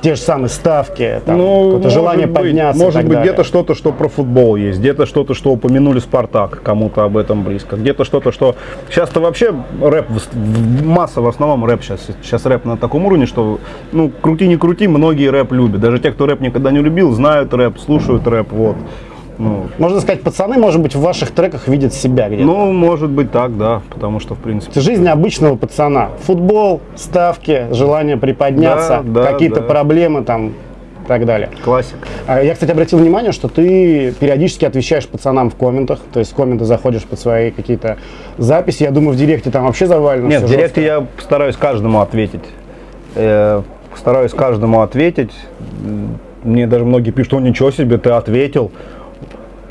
те же самые ставки, там, какое-то может желание быть, подняться. Может быть, где-то что-то, что про футбол есть, где-то что-то, что упомянули Спартак, кому-то об этом близко, где-то что-то, что... Сейчас-то вообще рэп, масса в основном рэп сейчас. Сейчас рэп на таком уровне, что, ну, крути не крути, многие рэп любят. Даже те, кто рэп никогда не любил, знают рэп, слушают рэп, вот. Ну, Можно сказать, пацаны, может быть, в ваших треках видят себя где-то. ну, может быть так, да, потому что, в принципе... Жизнь обычного пацана. Футбол, ставки, желание приподняться, Да, да, какие-то да. проблемы там. так далее. Классик. А Я, кстати, обратил внимание, что ты периодически отвечаешь пацанам в комментах, то есть в комменты заходишь под свои какие-то записи. Я думаю, в директе там вообще завалено. Нет, в директе жестко. я стараюсь каждому ответить. Э, стараюсь каждому ответить. Мне даже многие пишут, что ничего себе, ты ответил.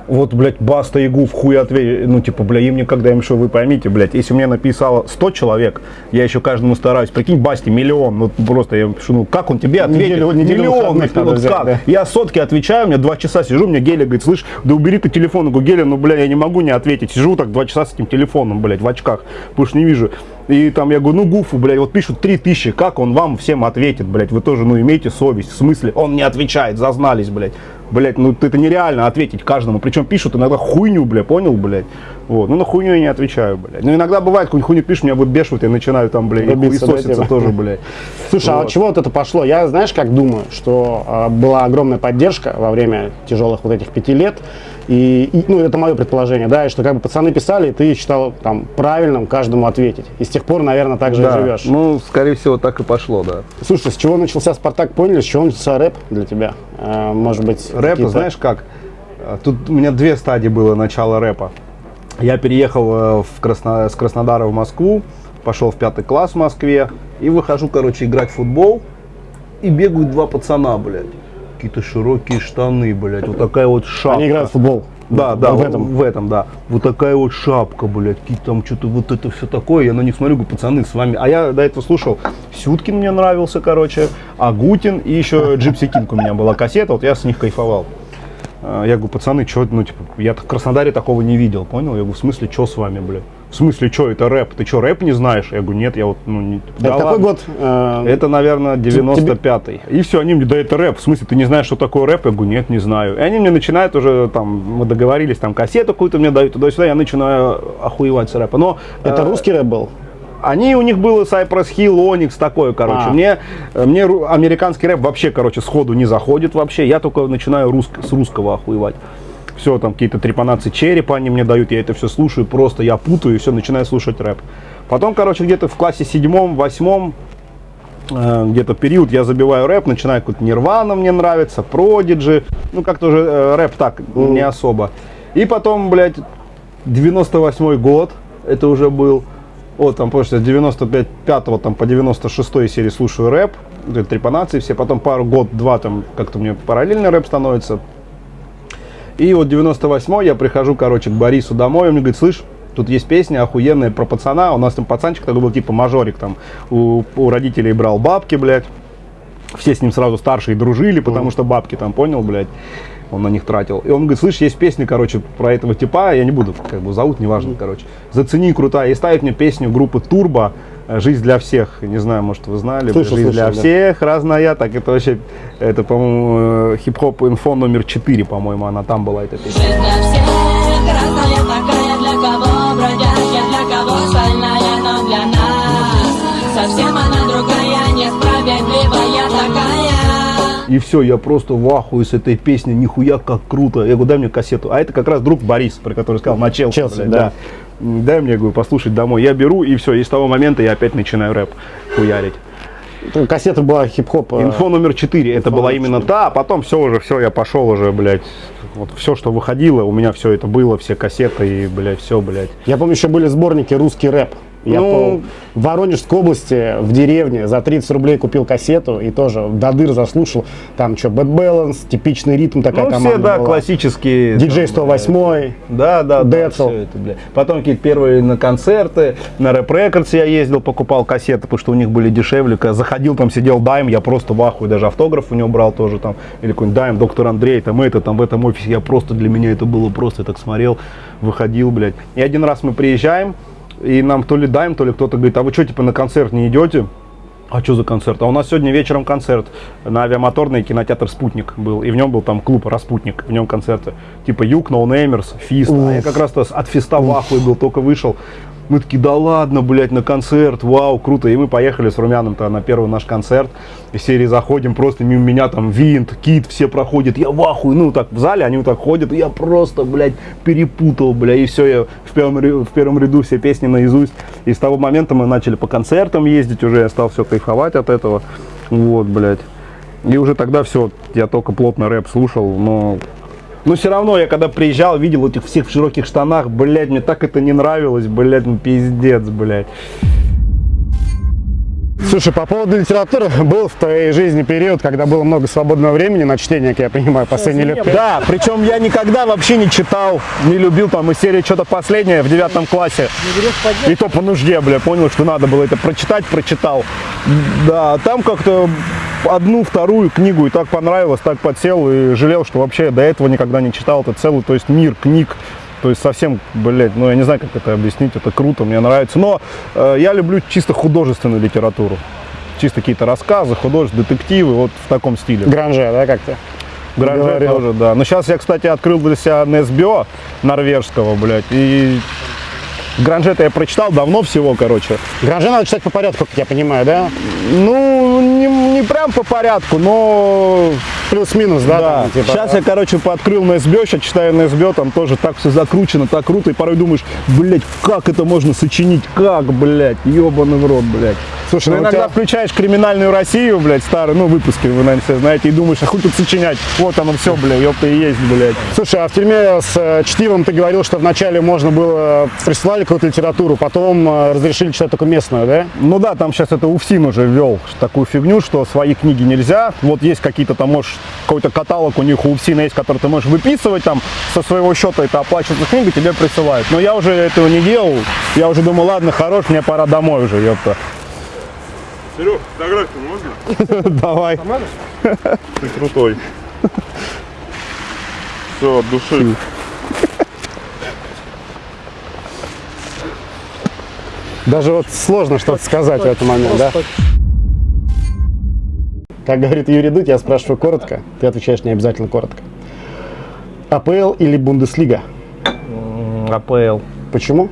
Вот, блядь, Баста и Гуф хуй ответил. Ну, типа, бля, им никогда, им что, вы поймите, блядь, если мне написало 100 человек, я еще каждому стараюсь. Прикинь, Басте миллион. Ну, просто я пишу, ну, как он тебе ответит? Неделю- неделю миллион, ну, надо вот взять, как? да. Я сотки отвечаю, у меня два часа сижу, мне Геля говорит, слышь, да убери ты телефон. Я говорю, Геля, ну, бля, я не могу не ответить. Сижу так два часа с этим телефоном, блядь, в очках, потому что не вижу. И там я говорю, ну, Гуфу, блядь, вот пишут три тысячи, как он вам всем ответит, блядь, вы тоже, ну, имейте совесть. В смысле, он не отвечает, зазнались, блядь. Блядь, ну, это нереально ответить каждому. Причем пишут иногда хуйню, блядь, понял, блядь. Вот, ну, на хуйню я не отвечаю, блядь. Ну, иногда бывает, какую-нибудь хуйню пишут, меня выбешивают, я начинаю там, блядь, да, хуесоситься типа? тоже, блядь. Слушай, а Вот. от чего вот это пошло? Я, знаешь, как думаю, что а, была огромная поддержка во время тяжелых вот этих пяти лет. И, и, ну, это мое предположение, да, и что как бы пацаны писали, и ты считал там правильным каждому ответить. И с тех пор, наверное, так же и Да, живешь. ну, скорее всего, так и пошло, да. Слушай, с чего начался Спартак, поняли, с чего начался рэп для тебя? А, может быть, Рэп, знаешь как? А, Тут у меня две стадии было начала рэпа. Я переехал э, в Красно- с Краснодара в Москву, пошел в пятый класс в Москве и выхожу, короче, играть в футбол. И бегают два пацана, блядь. Какие-то широкие штаны, блядь. Вот такая вот шапка. Они играют в футбол. Да, да, в этом. в этом, да. Вот такая вот шапка, блядь, какие там что-то вот это все такое. Я на них смотрю, говорю, пацаны, с вами. А я до этого слушал, Сюткин мне нравился, короче, Агутин и еще Gipsy King у меня была кассета, вот я с них кайфовал. А, Я говорю, пацаны, что, ну, типа, я в Краснодаре такого не видел, понял? Я говорю, в смысле, что с вами, блядь? В смысле, что, это рэп? Ты что, рэп не знаешь? Я говорю, нет, я вот, ну, не... Это Да какой ладно. год? э, Это, наверное, 95-й. И все, они мне, да это рэп. В смысле, ты не знаешь, что такое рэп? Я говорю, нет, не знаю. И они мне начинают уже, там, мы договорились, там, кассету какую-то мне дают, туда-сюда, я начинаю охуевать с рэпа. Но это э, русский рэп был? они, у них было Cypress Hill, Onyx, такое, короче. А. Мне, э, мне американский рэп вообще, короче, сходу не заходит вообще. Я только начинаю руск- с русского охуевать. Все, там какие-то трепанации черепа они мне дают, я это все слушаю, просто я путаю и все, начинаю слушать рэп. Потом, короче, где-то в классе седьмом, восьмом, э, где-то период я забиваю рэп, начинаю какой-то Нирвана мне нравится, Продиджи, ну как-то уже э, рэп так, не особо. И потом, блядь, 98 год, это уже был, вот там, после 95 5 там по 96 серии слушаю рэп, трепанации все, потом пару год-два там как-то мне параллельно рэп становится. И вот 98 я прихожу, короче, к Борису домой, он мне говорит, слышь, тут есть песня охуенная про пацана, у нас там пацанчик такой был, типа мажорик, там, у, у родителей брал бабки, блядь, все с ним сразу старшие дружили, потому что бабки там, понял, блядь, он на них тратил. И он говорит, слышь, есть песня, короче, про этого типа, я не буду, как бы зовут, неважно, короче. Зацени, крутая. И ставит мне песню группы Турбо «Жизнь для всех». Не знаю, может, вы знали. Слышал, «Жизнь для слышал, да. всех», разная. Так это вообще, это, по-моему, э, хип-хоп инфо номер 4, по-моему, она там была, эта песня. Жизнь для всех разная такая Для кого бродячая, для кого стальная Но для нас совсем она другая Несправедливая такая И все, я просто в ахуе с этой песни, нихуя как круто. Я говорю, дай мне кассету. А это как раз друг Борис, про который сказал, на Челси. Челси, блядь, да. Дай мне, говорю, послушать домой. Я беру, и все, и с того момента я опять начинаю рэп хуярить. Кассета была хип-хоп. э, Инфо номер 4, это была именно та, а потом все уже, все, я пошел уже, блядь. Вот все, что выходило, у меня все это было, все кассеты и, блядь, все, блядь. Я помню, еще были сборники «Русский рэп». Я Ну- по- в Воронежской области, в деревне, за 30 рублей купил кассету и тоже до дыр заслушал. Там что, Bad Balance, типичный ритм такая Ну, команда все, да, была. классические. Диджей там, 108 Да, да, да, Децл. все это, бля. Потом какие-то первые на концерты, на рэп рекордс я ездил, покупал кассеты, потому что у них были дешевле. Когда заходил, там сидел Дайм, я просто в ахуе, даже автограф у него брал тоже там, или какой-нибудь Дайм, доктор Андрей, там это, там в этом офисе, я просто, для меня это было просто, я так смотрел, выходил, блядь. И один раз мы приезжаем, и нам то ли Дайм, то ли кто-то говорит, а вы что, типа на концерт не идете? А что за концерт? А у нас сегодня вечером концерт на Авиамоторной кинотеатр «Спутник» был. И в нем был там клуб «Распутник», в нем концерты. Типа «Юг», «Nonamerz», «Fist». А я как раз-то от «Fist'а» в ахуе был, только вышел. Мы такие, да ладно, блядь, на концерт, вау, круто. И мы поехали с Румяном-то на первый наш концерт. Из серии заходим, просто мимо меня там Винт, Кит, все проходят. Я в ахуе, ну так в зале, они вот так ходят. И я просто, блядь, перепутал, бля. И все, я в первом, в первом ряду все песни наизусть. И с того момента мы начали по концертам ездить уже. Я стал все кайфовать от этого. Вот, блядь. И уже тогда все, я только плотно рэп слушал, но... Но все равно, я когда приезжал, видел этих всех в широких штанах, блядь, мне так это не нравилось, блядь, ну пиздец, блядь. Слушай, по поводу литературы, был в твоей жизни период, когда было много свободного времени на чтение, как я понимаю, последние лет пять? Да, причем я никогда вообще не читал, не любил там из серии что-то последнее в девятом классе. И то по нужде, бля, понял, что надо было это прочитать, прочитал. Да, там как-то одну, вторую книгу и так понравилось, так подсел и жалел, что вообще до этого никогда не читал это целый, то есть мир книг. То есть совсем, блядь, ну я не знаю, как это объяснить, это круто, мне нравится. Но э, я люблю чисто художественную литературу. Чисто какие-то рассказы, художественные, детективы, вот в таком стиле. Гранже, да, как-то? Гранже говорил. тоже, да. Но сейчас я, кстати, открыл для себя Несбио норвежского, блядь, и Гранжета я прочитал давно всего, короче. Гранже надо читать по порядку, как я понимаю, да? Ну, не, не прям по порядку, но Плюс-минус, да? Да. там, типа, Сейчас я, короче, пооткрыл на СБ, сейчас читаю на СБ, там тоже так все закручено, так круто, и порой думаешь, блядь, как это можно сочинить, как, блядь, ебаный в рот, блядь. Слушай, ну, ну иногда тебя- включаешь криминальную Россию, блядь, старые, ну, выпуски, вы, наверное, все знаете, и думаешь, а хуй тут сочинять, вот оно все, блядь, ёпта и есть, блядь. Слушай, а в тюрьме с э, чтивом ты говорил, что вначале можно было, присылали какую-то литературу, потом э, разрешили читать только местную, да? Ну да, там сейчас это УФСИН уже ввел такую фигню, что свои книги нельзя. Вот есть какие-то там, можешь, какой-то каталог у них у УФСИНа есть, который ты можешь выписывать там со своего счета, это оплачивается книга, тебе присылают. Но я уже этого не делал. Я уже думал, ладно, хорош, мне пора домой уже, ёпта. Серег, фотографию можно? Давай. Ты крутой. Все, от души. Даже вот сложно что-то сказать в этот момент, да? Как говорит Юрий Дудь, я спрашиваю коротко, ты отвечаешь не обязательно коротко. АПЛ или Бундеслига? АПЛ. Почему?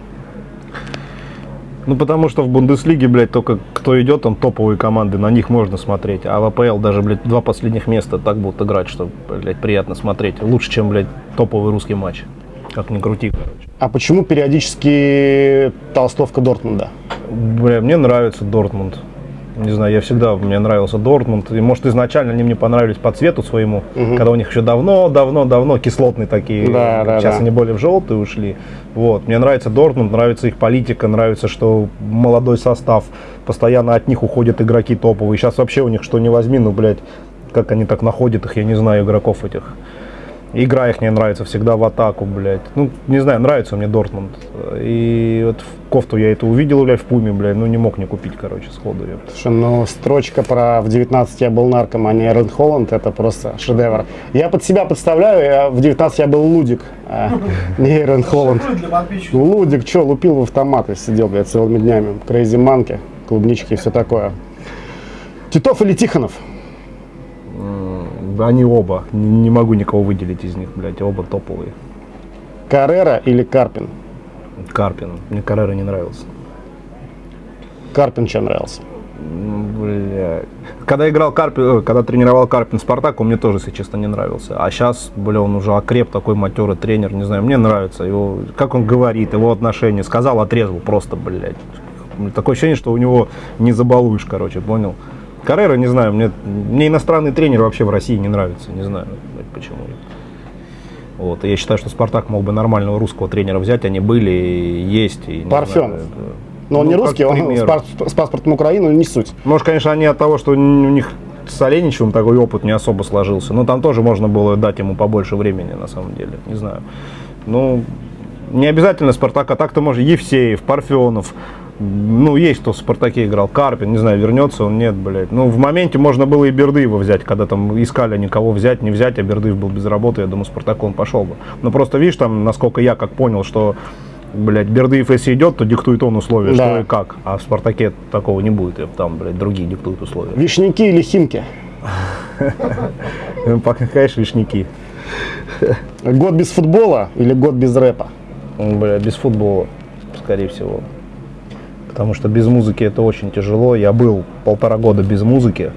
Ну, потому что в Бундеслиге, блядь, только кто идет, там топовые команды, на них можно смотреть. А в АПЛ даже, блядь, два последних места так будут играть, что, блядь, приятно смотреть. Лучше, чем, блядь, топовый русский матч. Как ни крути, короче. А почему периодически толстовка Дортмунда? Бля, мне нравится Дортмунд. Не знаю, я всегда, мне нравился Дортмунд. И, может, изначально они мне понравились по цвету своему, когда у них еще давно, давно, давно кислотные такие. Да, да, Сейчас да. они более в желтые ушли. Вот. Мне нравится Дортмунд, нравится их политика, нравится, что молодой состав. Постоянно от них уходят игроки топовые. Сейчас вообще у них что не возьми, ну, блядь, как они так находят их, я не знаю, игроков этих. Игра их мне нравится всегда в атаку, блядь. Ну, не знаю, нравится мне Дортмунд. И вот в кофту я это увидел, блядь, в Пуме, блядь, ну не мог не купить, короче, сходу. её. Слушай, ну строчка про в 19 я был нарком, а не Эрн Холланд, это просто шедевр. Я под себя представляю, я в 19 я был Лудик, а не Эрн Холланд. Ну, Лудик, что, лупил в автоматы, сидел, блядь, целыми днями. Крейзи манки, клубнички и все такое. Титов или Тихонов? Они оба. Не, не могу никого выделить из них, блядь, оба топовые. Каррера или Карпин? Карпин. Мне Каррера не нравился. Карпин чем нравился? Бля. Когда играл Карпин, э, когда тренировал Карпин Спартак, он мне тоже, если честно, не нравился. А сейчас, бля, он уже окреп, такой матерый тренер, не знаю, мне нравится его, как он говорит, его отношения. Сказал, отрезал просто, блядь. Такое ощущение, что у него не забалуешь, короче, понял? Каррера, не знаю, мне, мне иностранный тренер вообще в России не нравится, не знаю, почему. Вот, и я считаю, что Спартак мог бы нормального русского тренера взять, они были, и есть. И, не Парфенов. знаю, Но он Ну, не русский, он с, паспортом Украины, но не суть. Может, конечно, они от того, что у них с Оленичевым такой опыт не особо сложился. Но там тоже можно было дать ему побольше времени, на самом деле. Не знаю. Ну, не обязательно Спартак, а так-то может Евсеев, Парфенов. Ну, есть кто в Спартаке играл. Карпин, не знаю, вернется он, нет, блядь. Ну, в моменте можно было и Бердыева взять, когда там искали никого взять, не взять, а Бердыев был без работы, я думаю, Спартак он пошел бы. Но просто, видишь, там, насколько я как понял, что Блять, Бердыев, если идет, то диктует он условия, Да. что и как. А в Спартаке такого не будет, там, блядь, другие диктуют условия. Вишняки или Химки? Ну, Пока, конечно, вишняки. Год без футбола или год без рэпа? Ну, Бля, без футбола, скорее всего. Потому что без музыки это очень тяжело. Я был полтора года без музыки.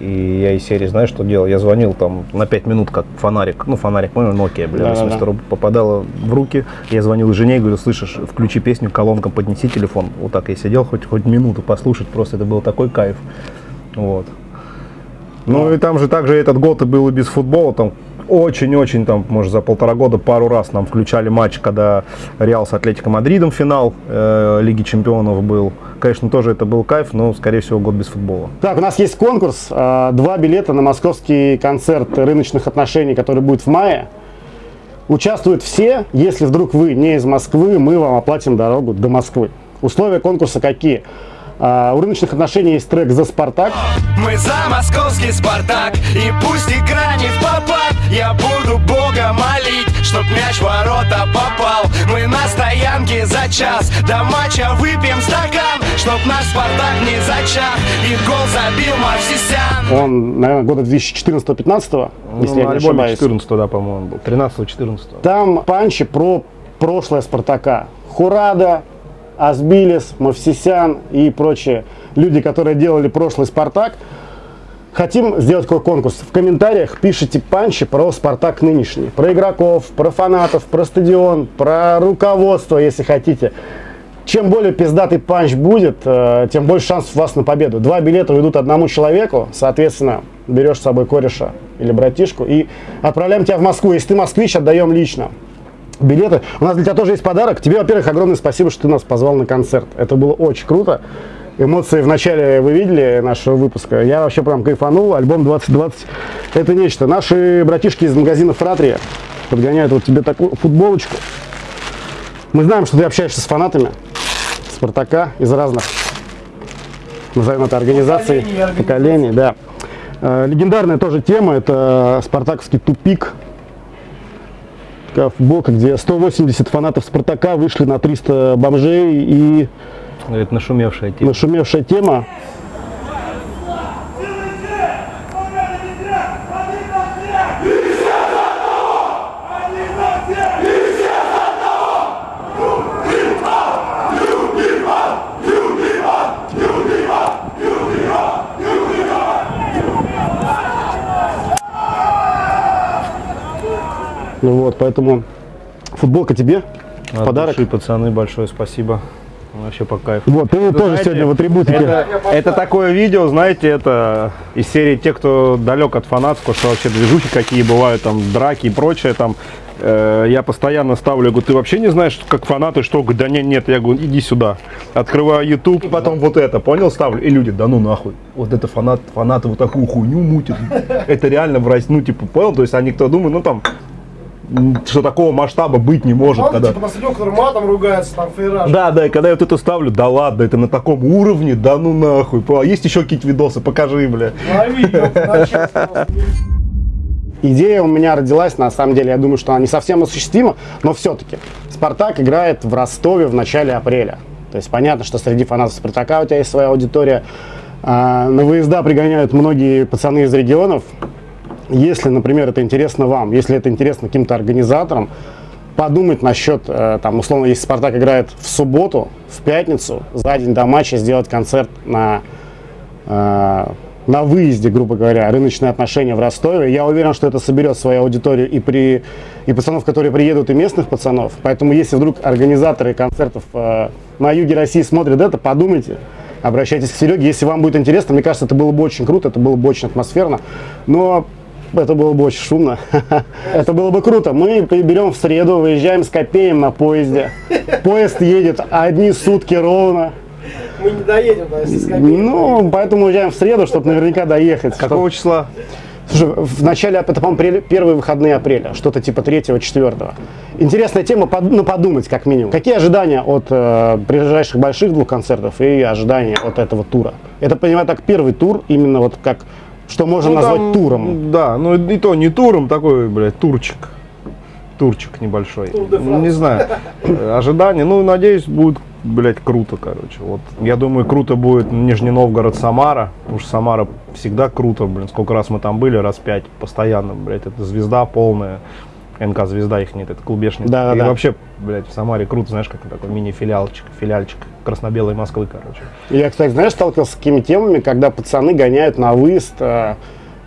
И я из серии, знаешь, что делал? Я звонил там на 5 минут, как фонарик. Ну, фонарик, понял, Nokia, бля, Да-да-да. 80 рублей попадало в руки. Я звонил жене и говорю, слышишь, включи песню колонкам, поднеси телефон. Вот так я сидел, хоть, хоть минуту послушать, просто это был такой кайф. Вот. Ну и там же также этот год и был и без футбола, там очень-очень, там, может, за полтора года пару раз нам включали матч, когда Реал с Атлетико Мадридом финал э, Лиги Чемпионов был. Конечно, тоже это был кайф, но, скорее всего, год без футбола. Так, у нас есть конкурс. э, Два билета на московский концерт рыночных отношений, который будет в мае. Участвуют все. Если вдруг вы не из Москвы, мы вам оплатим дорогу до Москвы. Условия конкурса какие? А, У рыночных отношений есть трек «За Спартак». Мы за московский Спартак И пусть игра не в попад Я буду Бога молить Чтоб мяч в ворота попал Мы на стоянке за час До матча выпьем стакан Чтоб наш Спартак не зачах И гол забил Мавсисян Он, наверное, года 2014-15, Ну, если я не альбоме ошибаюсь. 14 да, по-моему, был. 13-14. Там панчи про прошлое Спартака. Хурадо, Озбилис, Мовсисян и прочие люди, которые делали прошлый Спартак. Хотим сделать такой конкурс. В комментариях пишите панчи про Спартак нынешний. Про игроков, про фанатов, про стадион, про руководство, если хотите. Чем более пиздатый панч будет, э, тем больше шансов у вас на победу. Два билета уйдут одному человеку, соответственно, берешь с собой кореша или братишку и отправляем тебя в Москву. Если ты москвич, отдаем лично билеты. У нас для тебя тоже есть подарок. Тебе, во-первых, огромное спасибо, что ты нас позвал на концерт. Это было очень круто. Эмоции в начале вы видели нашего выпуска. Я вообще прям кайфанул. Альбом 2020 это нечто. Наши братишки из магазина Фратрия подгоняют вот тебе такую футболочку. Мы знаем, что ты общаешься с фанатами Спартака из разных, назовем это, организаций, поколений, да. Э, Легендарная тоже тема, это спартаковский тупик, такая футболка, где 180 фанатов Спартака вышли на 300 бомжей и Говорит, нашумевшая тема. нашумевшая тема. Ну вот, поэтому футболка тебе в От подарок. души, пацаны, большое спасибо. Вообще по кайфу. Вот, ты тоже знаете, сегодня в атрибутике. Это, это такое видео, знаете, это из серии те, кто далек от фанатского, что вообще движухи какие бывают, там драки и прочее, там э, я постоянно ставлю, я говорю, ты вообще не знаешь, как фанаты, что? Да нет, нет, я говорю, иди сюда. Открываю YouTube, и потом вот это, понял, ставлю, и люди, да ну нахуй, вот это фанат, фанаты вот такую хуйню мутят. Это реально в России, ну типа, понял, то есть они кто думают, ну там, что такого масштаба быть не может, Ладно, когда... типа на который матом ругается, там фейраж. Да, да, и когда я вот это ставлю, да ладно, это на таком уровне, да ну нахуй. А есть еще какие-то видосы, покажи, бля. Лови. Идея у меня родилась, на самом деле, я думаю, что она не совсем осуществима, но все-таки. Спартак играет в Ростове в начале апреля. То есть понятно, что среди фанатов Спартака у тебя есть своя аудитория. На выезда пригоняют многие пацаны из регионов. Если, например, это интересно вам, если это интересно каким-то организаторам, подумать насчет, э, там, условно, если Спартак играет в субботу, в пятницу, за день до матча сделать концерт на э, на выезде, грубо говоря, рыночные отношения в Ростове. Я уверен, что это соберет свою аудиторию и, при, и пацанов, которые приедут, и местных пацанов. Поэтому, если вдруг организаторы концертов э, на юге России смотрят это, подумайте, обращайтесь к Сереге. Если вам будет интересно, мне кажется, это было бы очень круто, это было бы очень атмосферно. Но это было бы очень шумно. Это было бы круто. Мы берем в среду, выезжаем с Копеем на поезде. Поезд едет одни сутки ровно. Мы не доедем, если с. Ну, поэтому уезжаем в среду, чтобы наверняка доехать. Какого числа? Слушай, в начале, это, по-моему, первые выходные апреля, что-то типа 3-4. Интересная тема, под- ну, подумать как минимум. Какие ожидания от э, ближайших больших двух концертов и ожидания от этого тура? Это, понимаю, так первый тур, именно вот как, что можно Ну, назвать там, туром. Да, ну и то не туром, такой, блядь, турчик. Турчик небольшой. Ну, Не знаю. Э, Ожидания, ну, надеюсь, будет, блядь, круто, короче. Вот, я думаю, круто будет Нижний Новгород, Самара. Потому что Самара всегда круто, блин. Сколько раз мы там были, раз пять, постоянно, блядь. Это звезда полная. НК «Звезда» их нет, это клубешник. Да, И да. вообще, блядь, в Самаре круто, знаешь, как такой мини-филиалчик, филиальчик красно-белой Москвы, короче. Я, кстати, знаешь, сталкивался с такими темами, когда пацаны гоняют на выезд э,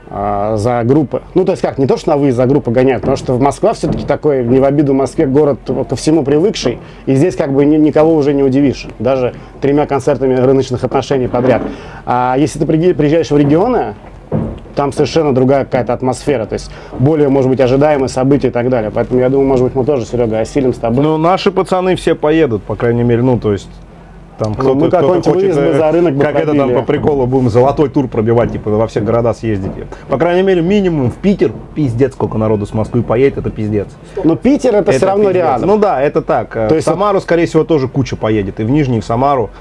э, за группы. Ну, то есть как, не то, что на выезд за группы гоняют, потому что в Москва все-таки такой, не в обиду Москве, город ко всему привыкший, и здесь как бы ни- никого уже не удивишь, даже тремя концертами рыночных отношений подряд. А если ты приезжаешь в регионы, там совершенно другая какая-то атмосфера, то есть более, может быть, ожидаемые события и так далее. Поэтому я думаю, может быть, мы тоже, Серега, осилим с тобой. Ну, наши пацаны все поедут, по крайней мере, ну, то есть... Там кто-то, Ну, мы кто-то какой-нибудь хочет, выезд бы э, за рынок Как это там по приколу будем золотой тур пробивать, типа во все города съездите. По крайней мере, минимум в Питер, пиздец, сколько народу с Москвы поедет, это пиздец. Но Питер это, все Это равно пиздец. рядом. Ну да, это так. То То есть в Самару, скорее всего, тоже куча поедет. И в Нижний, и в Самару.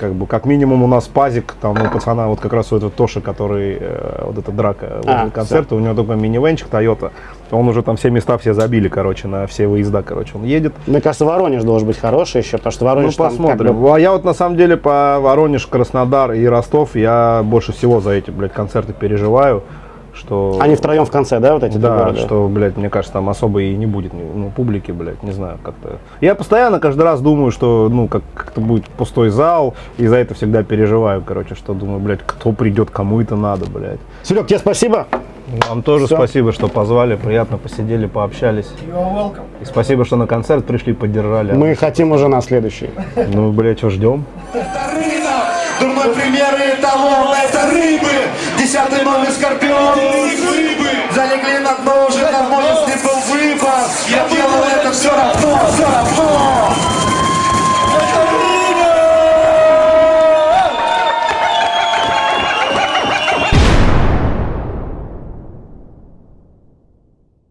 Как бы, как минимум у нас пазик, там у пацана, вот как раз у этого Тоши, который, э, вот эта драка возле А, концерта, у него такой минивенчик Toyota, он уже там все места все забили, короче, на все выезда, короче, он едет. Мне кажется, Воронеж должен быть хороший еще, потому что Ну, Воронеж там как посмотрим. бы- А я вот на самом деле по Воронеж, Краснодар и Ростов, я больше всего за эти, блядь, концерты переживаю, что... Они втроем в конце, да, вот эти Да, города? что, блядь, мне кажется, там особо и не будет ну, публики, блядь, не знаю, как-то. Я постоянно каждый раз думаю, что, ну, как- как-то будет пустой зал, и за это всегда переживаю, короче, что думаю, блядь, кто придет, кому это надо, блядь. Серег, тебе спасибо. Вам тоже Всё. спасибо, что позвали, приятно посидели, пообщались. И спасибо, что на концерт пришли, поддержали. Мы хотим уже на следующий. Ну, блядь, что ждем? Дурной пример и эталон, это рыбы. Десятый номер скорпион, рыбы. Залегли на дно, уже давно, если был выбор. Я делал это все равно, все равно.